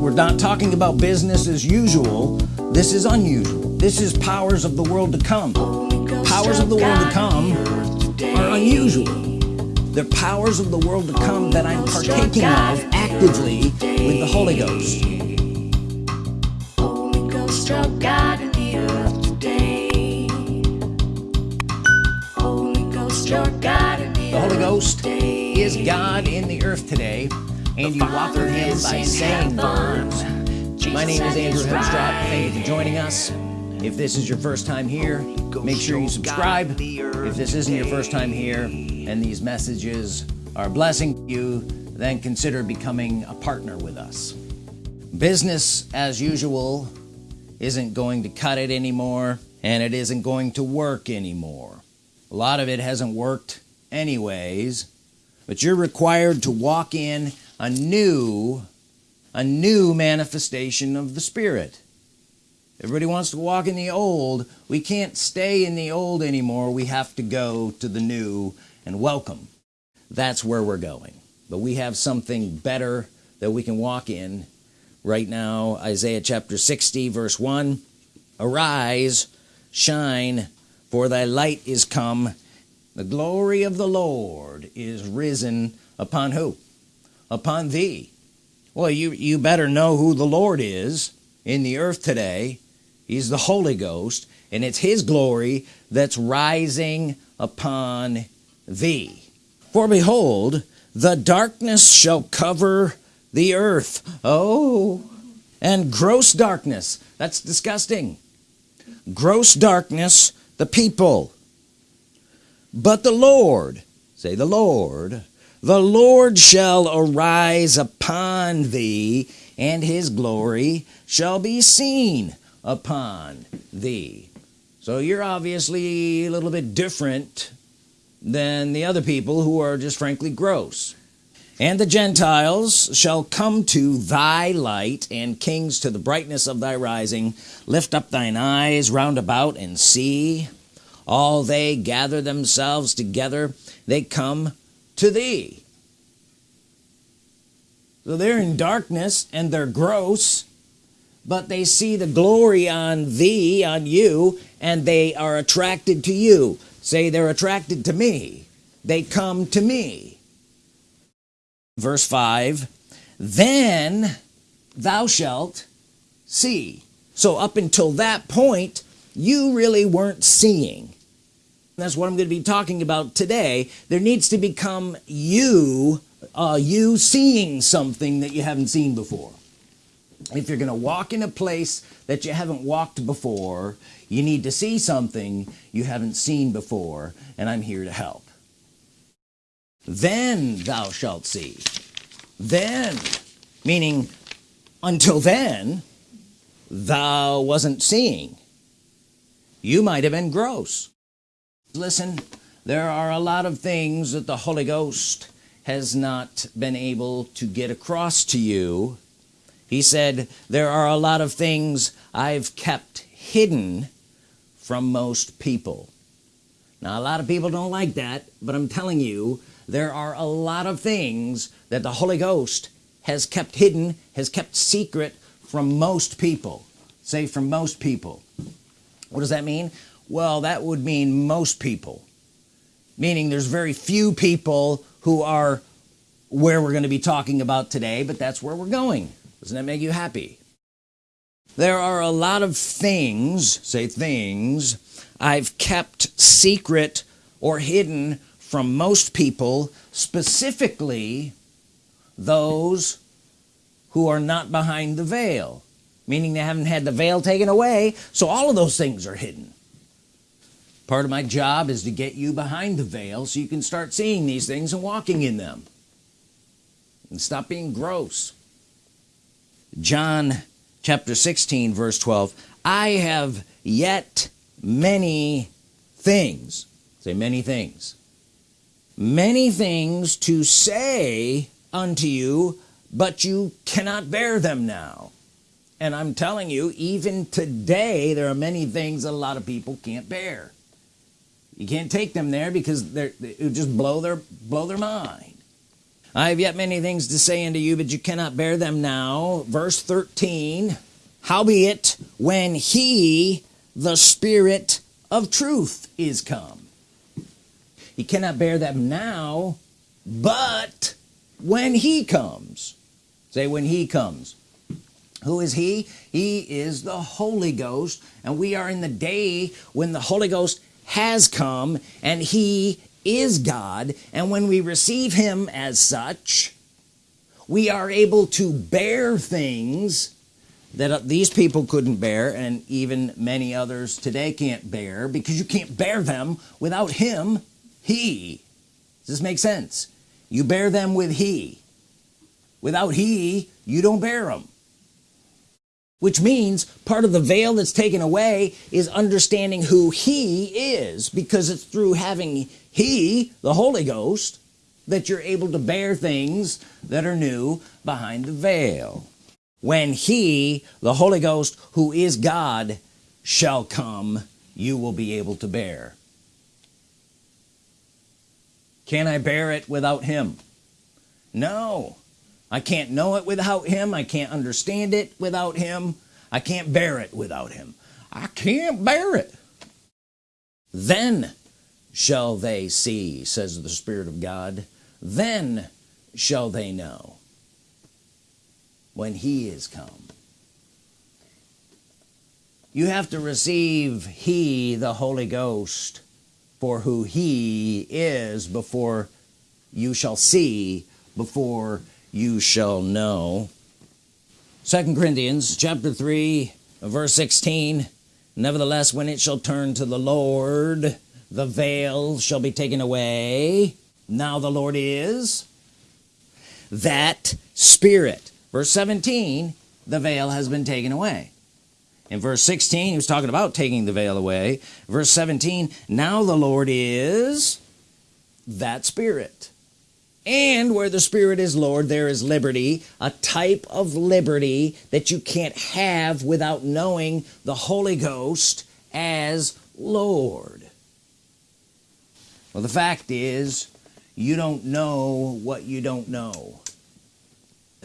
we're not talking about business as usual. This is unusual. This is powers of the world to come. Powers of the world to come are unusual. They're powers of the world to come that I'm partaking of actively with the Holy Ghost. The. Holy Ghost, is God in the earth today and you walk with him by saying words my name is Andrew Hemstrop thank you for joining us. If this is your first time here make sure you subscribe. if this isn't your first time here and these messages are blessing you then consider becoming a partner with us. Business as usual isn't going to cut it anymore and it isn't going to work anymore. A lot of it hasn't worked anyways but you're required to walk in a new a new manifestation of the Spirit. Everybody wants to walk in the old. We can't stay in the old anymore. We have to go to the new and welcome. That's where we're going. But we have something better that we can walk in. Right now Isaiah chapter 60 verse 1 arise shine for thy light is come. The glory of the Lord is risen upon who upon thee. Well you you better know who the Lord is in the earth today. He's the Holy Ghost and it's his glory that's rising upon thee. For behold the darkness shall cover the earth. Oh and gross darkness. That's disgusting. Gross darkness the people. But the Lord say the Lord the Lord shall arise upon thee and his glory shall be seen upon thee. So you're obviously a little bit different than the other people who are just frankly gross. And the Gentiles shall come to thy light and kings to the brightness of thy rising. Lift up thine eyes round about and see. All they gather themselves together they come to thee. So they're in darkness and they're gross but they see the glory on thee on you and they are attracted to you. Say they're attracted to me. They come to me. Verse 5 then thou shalt see. So up until that point you really weren't seeing that's what I'm going to be talking about today. There needs to become you uh, you seeing something that you haven't seen before. If you're gonna walk in a place that you haven't walked before you need to see something you haven't seen before and I'm here to help. Then thou shalt see. Then meaning until then thou wasn't seeing. You might have been gross listen there are a lot of things that the Holy Ghost has not been able to get across to you. He said there are a lot of things I've kept hidden from most people. Now a lot of people don't like that but I'm telling you there are a lot of things that the Holy Ghost has kept hidden has kept secret from most people. Say from most people. What does that mean well that would mean most people meaning there's very few people who are where we're going to be talking about today but that's where we're going. Doesn't that make you happy? There are a lot of things say things I've kept secret or hidden from most people specifically those who are not behind the veil meaning they haven't had the veil taken away so all of those things are hidden part of my job is to get you behind the veil so you can start seeing these things and walking in them. And stop being gross. John chapter 16 verse 12 I have yet many things. Say many things. Many things to say unto you but you cannot bear them now. And I'm telling you even today there are many things a lot of people can't bear you can't take them there because they're it would just blow their blow their mind. I have yet many things to say unto you but you cannot bear them now. Verse 13 howbeit when he the spirit of truth is come? He cannot bear them now but when he comes. Say when he comes. Who is he? He is the Holy Ghost and we are in the day when the Holy Ghost has come and he is God. And when we receive him as such we are able to bear things that these people couldn't bear and even many others today can't bear because you can't bear them without him he. Does this make sense? You bear them with he. Without he you don't bear them which means part of the veil that's taken away is understanding who he is because it's through having he the Holy Ghost that you're able to bear things that are new behind the veil. When he the Holy Ghost who is God shall come you will be able to bear. Can I bear it without him? No I can't know it without him. I can't understand it without him. I can't bear it without him. I can't bear it. Then shall they see says the Spirit of God. Then shall they know when he is come. You have to receive he the Holy Ghost for who he is before you shall see before you shall know. Second Corinthians chapter 3 verse 16 nevertheless when it shall turn to the Lord the veil shall be taken away. Now the Lord is that spirit. Verse 17 the veil has been taken away. In verse 16 he was talking about taking the veil away. Verse 17 now the Lord is that spirit and where the Spirit is Lord there is liberty a type of liberty that you can't have without knowing the Holy Ghost as Lord. Well the fact is you don't know what you don't know.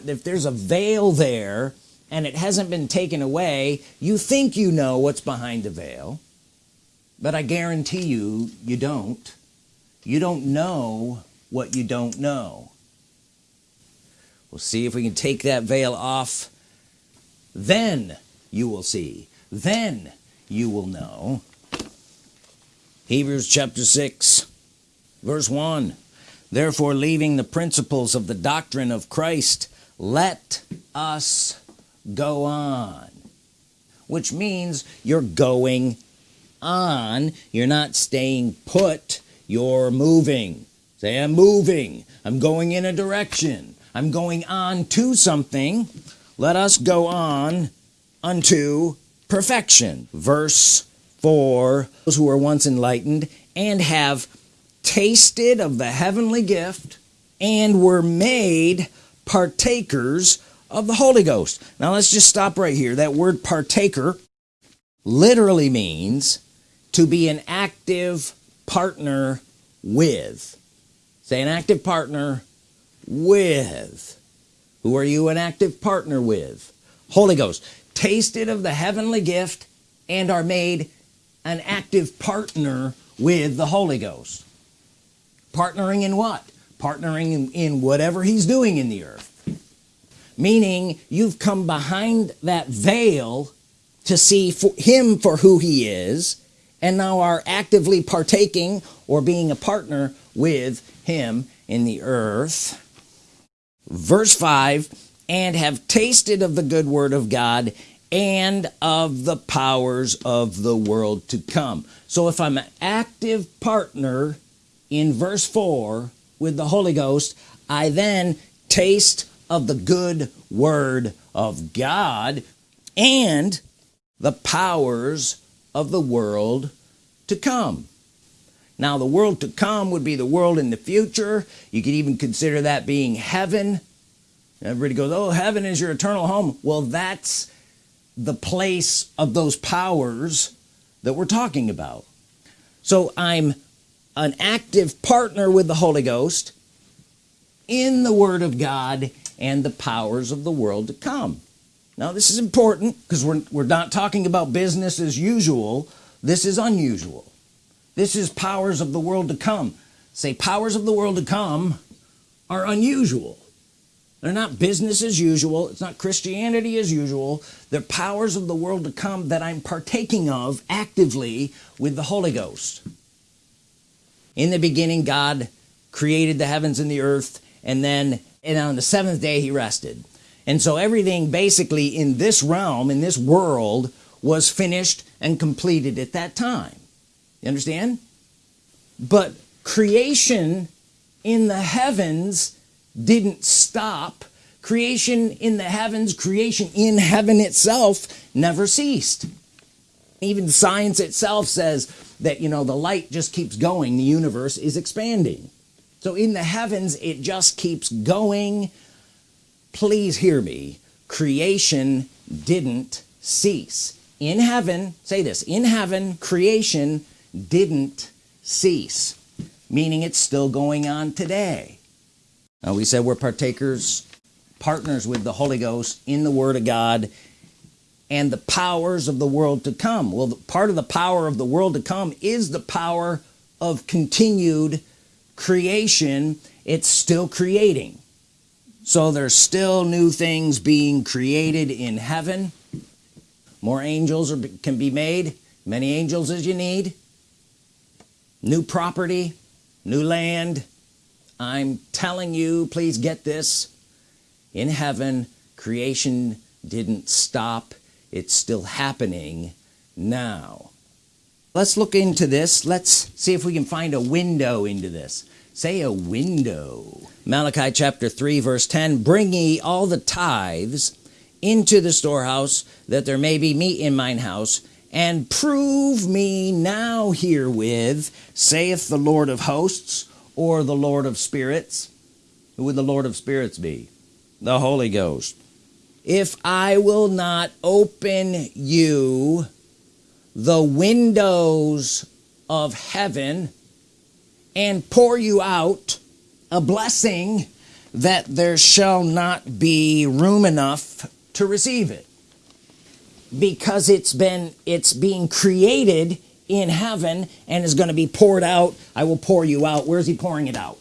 If there's a veil there and it hasn't been taken away you think you know what's behind the veil but I guarantee you you don't. You don't know what you don't know. We'll see if we can take that veil off. Then you will see. Then you will know. Hebrews chapter 6 verse 1 therefore leaving the principles of the doctrine of Christ let us go on which means you're going on. You're not staying put. You're moving say I'm moving. I'm going in a direction. I'm going on to something. Let us go on unto perfection. Verse 4 those who were once enlightened and have tasted of the heavenly gift and were made partakers of the Holy Ghost. Now let's just stop right here. That word partaker literally means to be an active partner with say an active partner with. Who are you an active partner with? Holy Ghost tasted of the heavenly gift and are made an active partner with the Holy Ghost. Partnering in what? Partnering in, whatever he's doing in the earth. Meaning you've come behind that veil to see for him for who he is and now are actively partaking or being a partner with him in the earth. Verse 5 and have tasted of the good word of God and of the powers of the world to come. So if I'm an active partner in verse 4 with the Holy Ghost I then taste of the good word of God and the powers of the world to come now the world to come would be the world in the future. You could even consider that being heaven. Everybody goes oh heaven is your eternal home. Well that's the place of those powers that we're talking about. So I'm an active partner with the Holy Ghost in the Word of God and the powers of the world to come. Now this is important because we're, we're not talking about business as usual. This is unusual this is powers of the world to come. Say powers of the world to come are unusual. They're not business as usual. It's not Christianity as usual. They're powers of the world to come that I'm partaking of actively with the Holy Ghost. In the beginning God created the heavens and the earth and then and on the seventh day he rested. And so everything basically in this realm in this world was finished and completed at that time you understand? But creation in the heavens didn't stop. Creation in the heavens creation in heaven itself never ceased. Even science itself says that you know the light just keeps going the universe is expanding. So in the heavens it just keeps going. Please hear me. Creation didn't cease. In heaven say this in heaven creation didn't cease meaning it's still going on today. Now we said we're partakers partners with the Holy Ghost in the Word of God and the powers of the world to come. Well part of the power of the world to come is the power of continued creation. It's still creating. So there's still new things being created in heaven. More angels are, can be made. Many angels as you need new property new land. I'm telling you please get this. In heaven creation didn't stop. It's still happening now. Let's look into this. Let's see if we can find a window into this. Say a window. Malachi chapter 3 verse 10 bring ye all the tithes into the storehouse that there may be meat in mine house and prove me now herewith saith the Lord of hosts or the Lord of spirits? Who would the Lord of spirits be? The Holy Ghost. If I will not open you the windows of heaven and pour you out a blessing that there shall not be room enough to receive it because it's been it's being created in heaven and is going to be poured out. I will pour you out. Where's he pouring it out?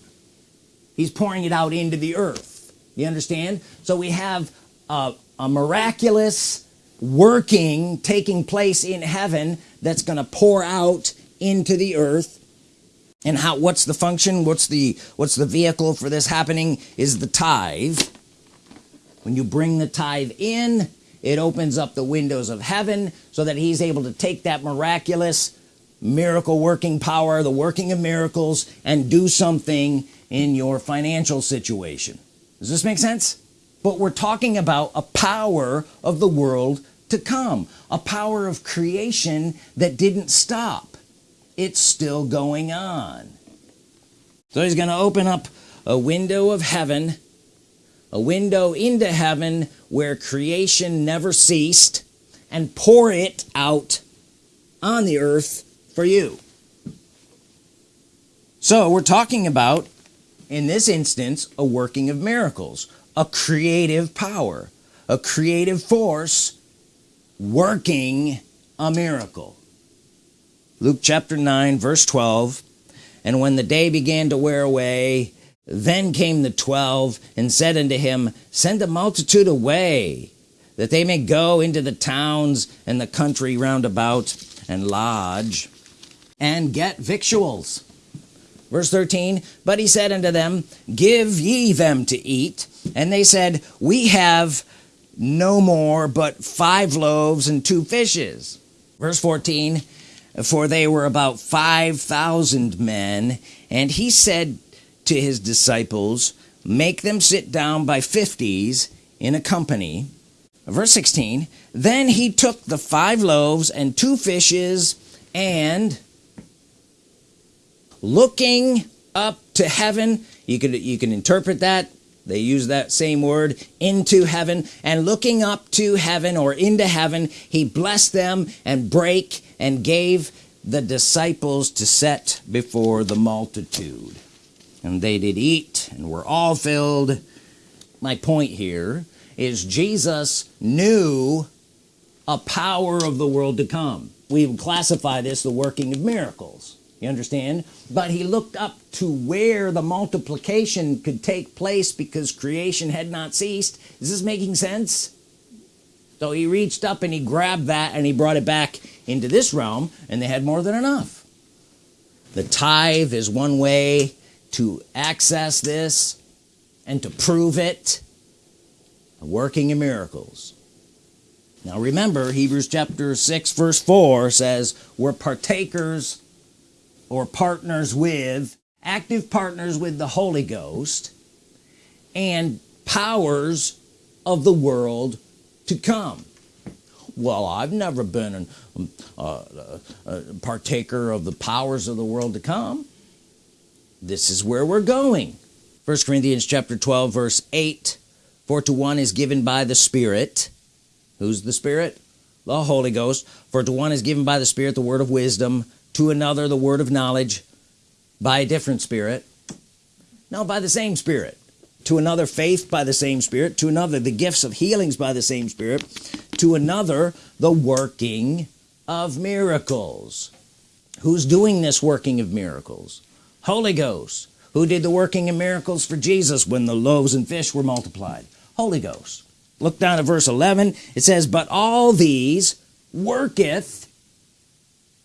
He's pouring it out into the earth. You understand? So we have a, a miraculous working taking place in heaven that's going to pour out into the earth. And how what's the function? What's the what's the vehicle for this happening is the tithe. When you bring the tithe in it opens up the windows of heaven so that he's able to take that miraculous miracle working power the working of miracles and do something in your financial situation. Does this make sense? But we're talking about a power of the world to come a power of creation that didn't stop. It's still going on. So he's gonna open up a window of heaven a window into heaven where creation never ceased and pour it out on the earth for you. So we're talking about in this instance a working of miracles a creative power a creative force working a miracle. Luke chapter 9 verse 12 and when the day began to wear away then came the twelve and said unto him send the multitude away that they may go into the towns and the country round about and lodge and get victuals. Verse 13 but he said unto them give ye them to eat. And they said we have no more but five loaves and two fishes. Verse 14 for they were about 5,000 men. And he said to his disciples make them sit down by fifties in a company. Verse 16 then he took the five loaves and two fishes and looking up to heaven you could you can interpret that they use that same word into heaven and looking up to heaven or into heaven he blessed them and break and gave the disciples to set before the multitude and they did eat and we're all filled. My point here is Jesus knew a power of the world to come. We would classify this the working of miracles. You understand? But he looked up to where the multiplication could take place because creation had not ceased. Is this making sense? So he reached up and he grabbed that and he brought it back into this realm and they had more than enough. The tithe is one way to access this and to prove it working in miracles. Now remember Hebrews chapter 6 verse 4 says we're partakers or partners with active partners with the Holy Ghost and powers of the world to come. Well I've never been an, uh, a partaker of the powers of the world to come this is where we're going. First Corinthians chapter 12 verse 8 for to one is given by the Spirit who's the Spirit? The Holy Ghost. For to one is given by the Spirit the word of wisdom to another the word of knowledge by a different Spirit. No by the same Spirit. To another faith by the same Spirit. To another the gifts of healings by the same Spirit. To another the working of miracles. Who's doing this working of miracles Holy Ghost who did the working and miracles for Jesus when the loaves and fish were multiplied. Holy Ghost. Look down at verse 11 it says but all these worketh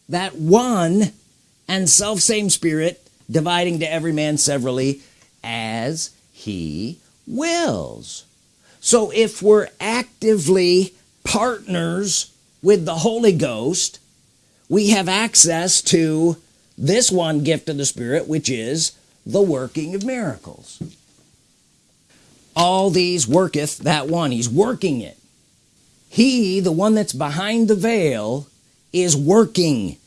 that one and self same spirit dividing to every man severally as he wills. So if we're actively partners with the Holy Ghost we have access to this one gift of the Spirit which is the working of miracles. All these worketh that one. He's working it. He the one that's behind the veil is working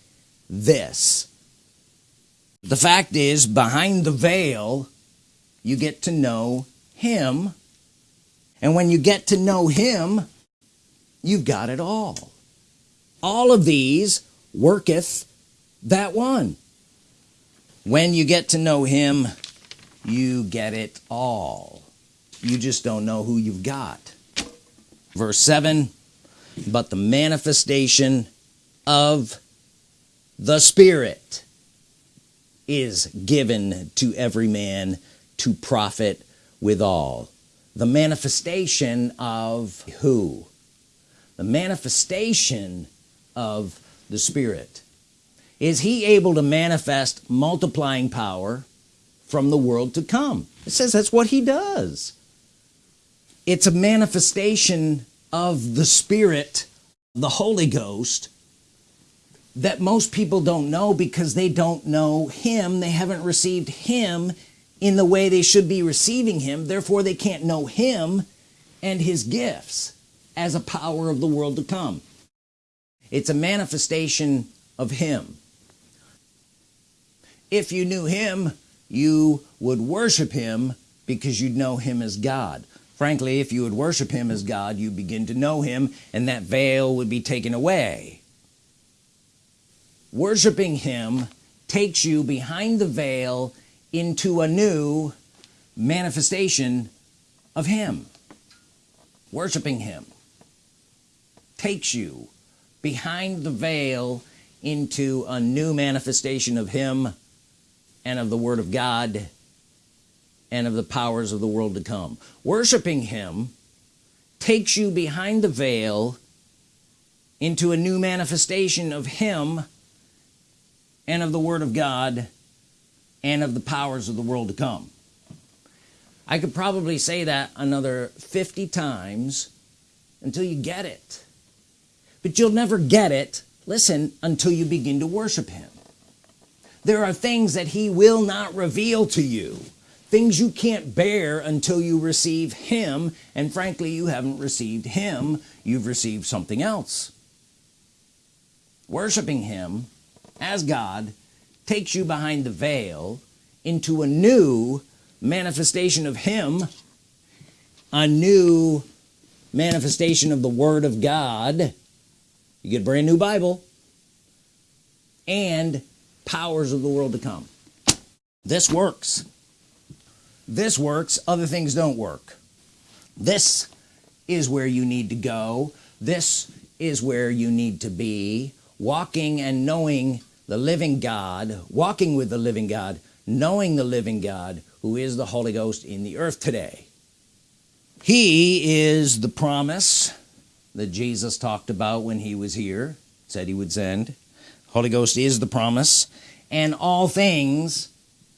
this. The fact is behind the veil you get to know him. And when you get to know him you've got it all. All of these worketh that one when you get to know him you get it all. You just don't know who you've got. Verse 7 but the manifestation of the Spirit is given to every man to profit withal the manifestation of who? The manifestation of the Spirit is he able to manifest multiplying power from the world to come? It says that's what he does. It's a manifestation of the Spirit the Holy Ghost that most people don't know because they don't know him. They haven't received him in the way they should be receiving him. Therefore they can't know him and his gifts as a power of the world to come. It's a manifestation of him if you knew him you would worship him because you'd know him as God. Frankly if you would worship him as God you begin to know him and that veil would be taken away. Worshiping him takes you behind the veil into a new manifestation of him. Worshiping him takes you behind the veil into a new manifestation of him and of the Word of God and of the powers of the world to come. Worshiping him takes you behind the veil into a new manifestation of him and of the Word of God and of the powers of the world to come. I could probably say that another 50 times until you get it. But you'll never get it listen until you begin to worship him there are things that he will not reveal to you. Things you can't bear until you receive him and frankly you haven't received him you've received something else. Worshiping him as God takes you behind the veil into a new manifestation of him a new manifestation of the Word of God. You get a brand new Bible. And powers of the world to come. This works. This works. Other things don't work. This is where you need to go. This is where you need to be. Walking and knowing the living God walking with the living God knowing the living God who is the Holy Ghost in the earth today. He is the promise that Jesus talked about when he was here said he would send Holy Ghost is the promise and all things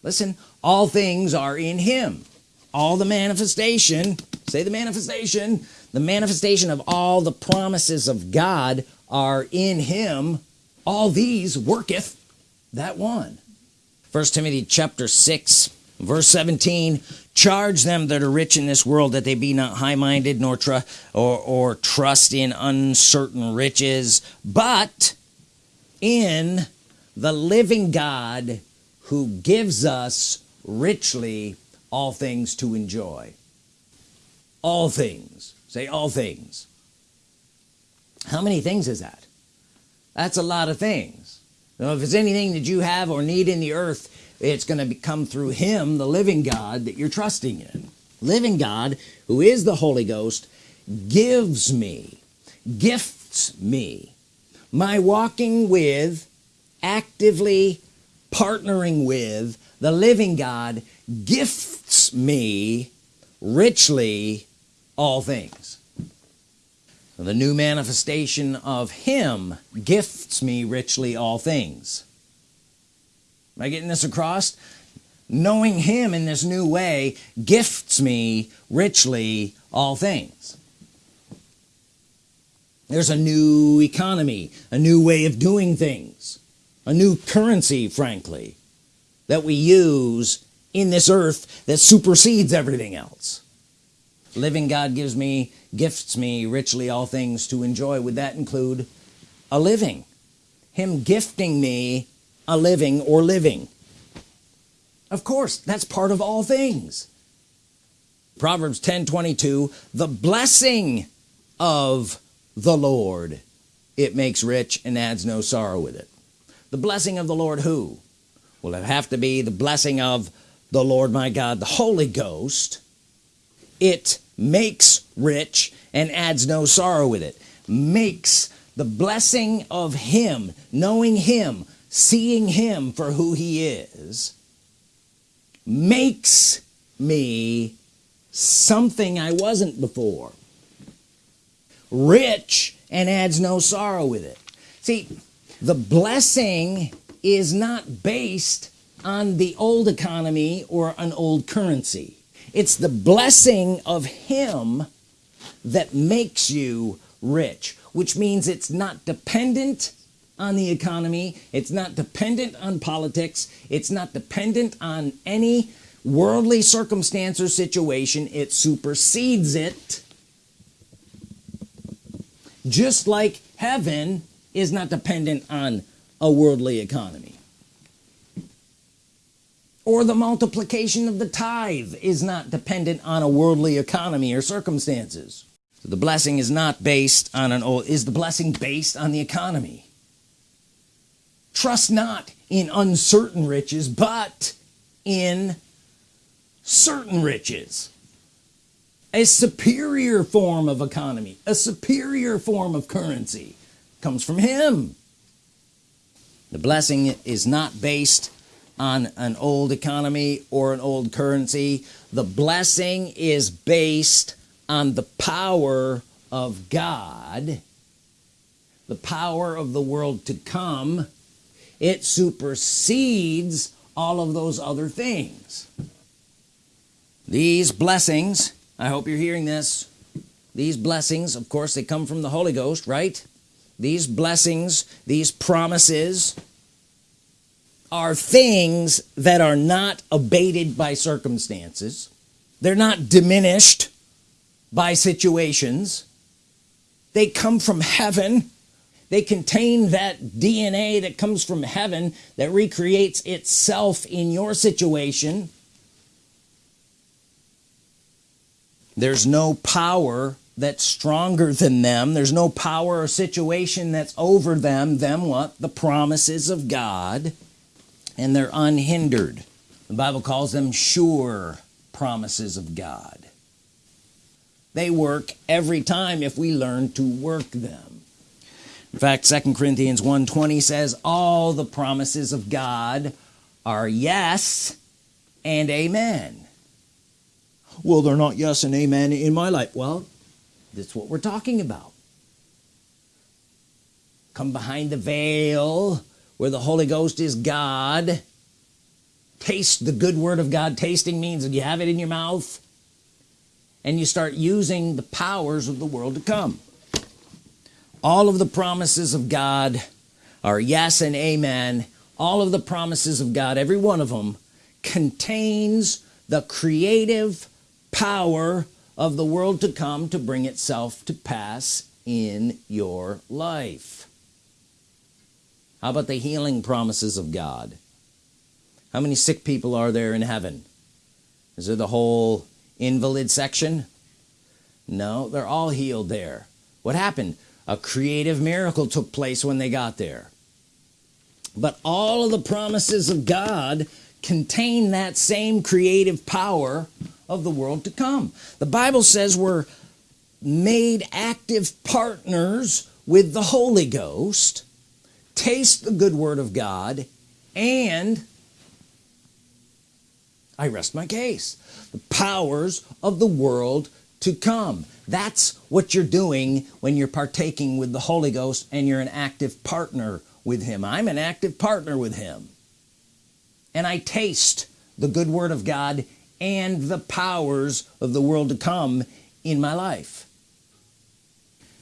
listen all things are in him. All the manifestation say the manifestation the manifestation of all the promises of God are in him. All these worketh that one. First Timothy chapter 6 verse 17 charge them that are rich in this world that they be not high-minded nor tr or, or trust in uncertain riches but in the living God who gives us richly all things to enjoy. All things. Say all things. How many things is that? That's a lot of things. Now if it's anything that you have or need in the earth it's going to come through him the living God that you're trusting in. Living God who is the Holy Ghost gives me gifts me my walking with actively partnering with the living God gifts me richly all things. The new manifestation of him gifts me richly all things. Am I getting this across? Knowing him in this new way gifts me richly all things there's a new economy a new way of doing things a new currency frankly that we use in this earth that supersedes everything else. Living God gives me gifts me richly all things to enjoy. Would that include a living? Him gifting me a living or living. Of course that's part of all things. Proverbs 10 22 the blessing of the Lord. It makes rich and adds no sorrow with it. The blessing of the Lord who? Will it have to be the blessing of the Lord my God the Holy Ghost. It makes rich and adds no sorrow with it. Makes the blessing of him knowing him seeing him for who he is makes me something I wasn't before rich and adds no sorrow with it. See the blessing is not based on the old economy or an old currency. It's the blessing of him that makes you rich which means it's not dependent on the economy it's not dependent on politics it's not dependent on any worldly circumstance or situation. It supersedes it just like heaven is not dependent on a worldly economy. Or the multiplication of the tithe is not dependent on a worldly economy or circumstances. So the blessing is not based on an old is the blessing based on the economy? Trust not in uncertain riches but in certain riches a superior form of economy a superior form of currency comes from him. The blessing is not based on an old economy or an old currency. The blessing is based on the power of God the power of the world to come. It supersedes all of those other things. These blessings I hope you're hearing this. These blessings of course they come from the Holy Ghost right? These blessings these promises are things that are not abated by circumstances. They're not diminished by situations. They come from heaven. They contain that DNA that comes from heaven that recreates itself in your situation there's no power that's stronger than them. There's no power or situation that's over them them what? The promises of God. And they're unhindered. The Bible calls them sure promises of God. They work every time if we learn to work them. In fact 2 Corinthians 1:20 says all the promises of God are yes and amen well they're not yes and amen in my life? Well that's what we're talking about. Come behind the veil where the Holy Ghost is God. Taste the good Word of God. Tasting means you have it in your mouth and you start using the powers of the world to come. All of the promises of God are yes and amen. All of the promises of God every one of them contains the creative power of the world to come to bring itself to pass in your life. How about the healing promises of God? How many sick people are there in heaven? Is there the whole invalid section? No they're all healed there. What happened? A creative miracle took place when they got there. But all of the promises of God contain that same creative power of the world to come. The Bible says we're made active partners with the Holy Ghost taste the good Word of God and I rest my case the powers of the world to come. That's what you're doing when you're partaking with the Holy Ghost and you're an active partner with him. I'm an active partner with him. And I taste the good Word of God and the powers of the world to come in my life.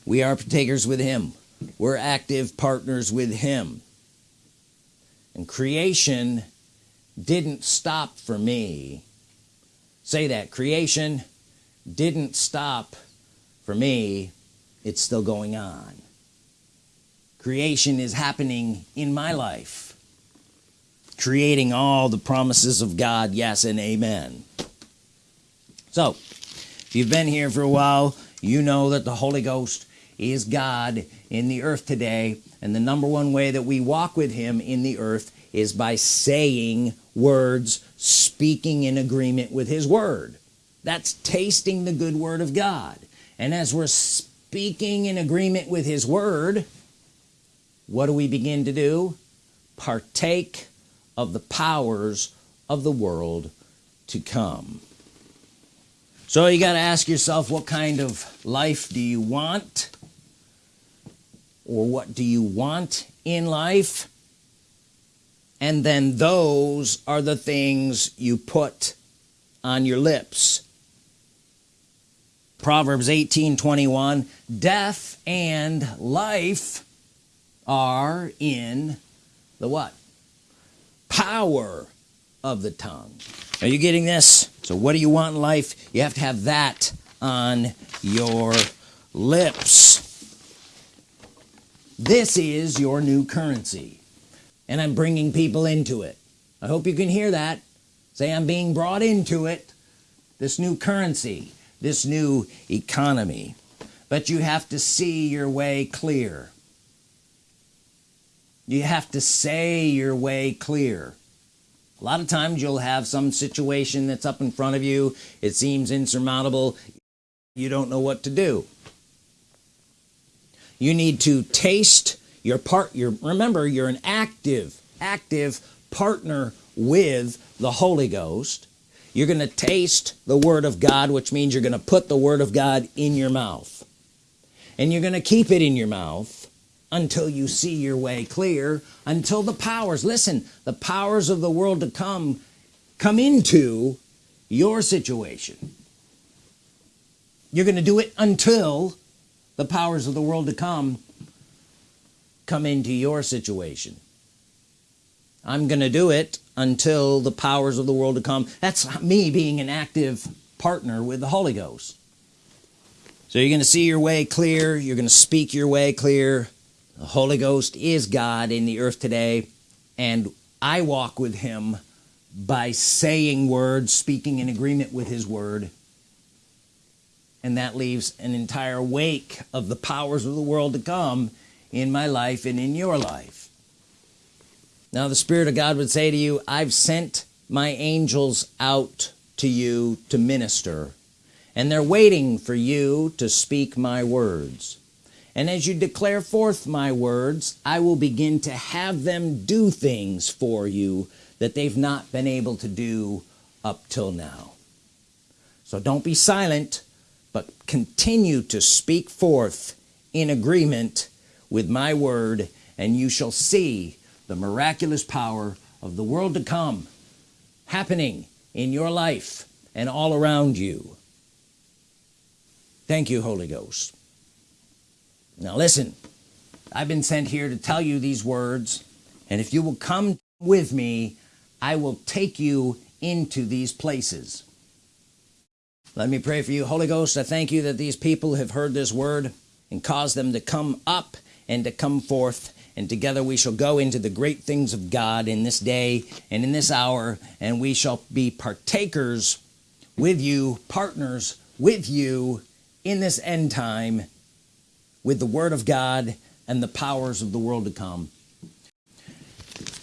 We are partakers with him. We're active partners with him. And creation didn't stop for me. Say that. Creation didn't stop for me. It's still going on. Creation is happening in my life creating all the promises of God yes and amen. So if you've been here for a while you know that the Holy Ghost is God in the earth today and the number one way that we walk with him in the earth is by saying words speaking in agreement with his word. That's tasting the good word of God. And as we're speaking in agreement with his word what do we begin to do? Partake of the powers of the world to come. So you got to ask yourself what kind of life do you want? Or what do you want in life? And then those are the things you put on your lips. Proverbs 18 21 death and life are in the what power of the tongue. Are you getting this? So what do you want in life? You have to have that on your lips. This is your new currency and I'm bringing people into it. I hope you can hear that. Say I'm being brought into it this new currency this new economy. But you have to see your way clear you have to say your way clear. A lot of times you'll have some situation that's up in front of you. It seems insurmountable. You don't know what to do. You need to taste your part your remember you're an active active partner with the Holy Ghost. You're gonna taste the Word of God which means you're gonna put the Word of God in your mouth. And you're gonna keep it in your mouth until you see your way clear until the powers listen the powers of the world to come come into your situation. You're gonna do it until the powers of the world to come come into your situation. I'm gonna do it until the powers of the world to come. That's me being an active partner with the Holy Ghost. So you're gonna see your way clear you're gonna speak your way clear the Holy Ghost is God in the earth today and I walk with him by saying words speaking in agreement with his word. And that leaves an entire wake of the powers of the world to come in my life and in your life. Now the Spirit of God would say to you I've sent my angels out to you to minister and they're waiting for you to speak my words and as you declare forth my words I will begin to have them do things for you that they've not been able to do up till now. So don't be silent but continue to speak forth in agreement with my word and you shall see the miraculous power of the world to come happening in your life and all around you. Thank you Holy Ghost now listen I've been sent here to tell you these words and if you will come with me I will take you into these places. Let me pray for you. Holy Ghost I thank you that these people have heard this word and cause them to come up and to come forth and together we shall go into the great things of God in this day and in this hour and we shall be partakers with you partners with you in this end time with the Word of God and the powers of the world to come.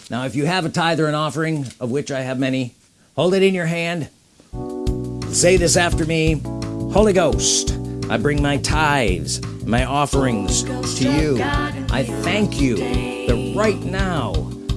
Now if you have a tithe or an offering of which I have many hold it in your hand. Say this after me Holy Ghost I bring my tithes my offerings to you. I thank you that right now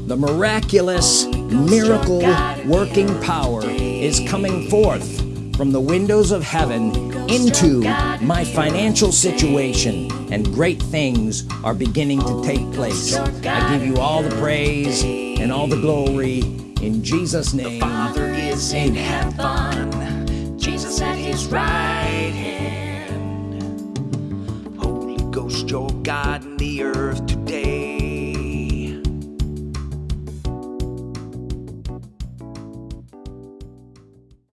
the miraculous miracle working power is coming forth from the windows of heaven into my financial situation and great things are beginning to take place. I give you all the praise and all the glory in Jesus name. The Father is in heaven. Jesus at his right hand. Holy Ghost your God in the earth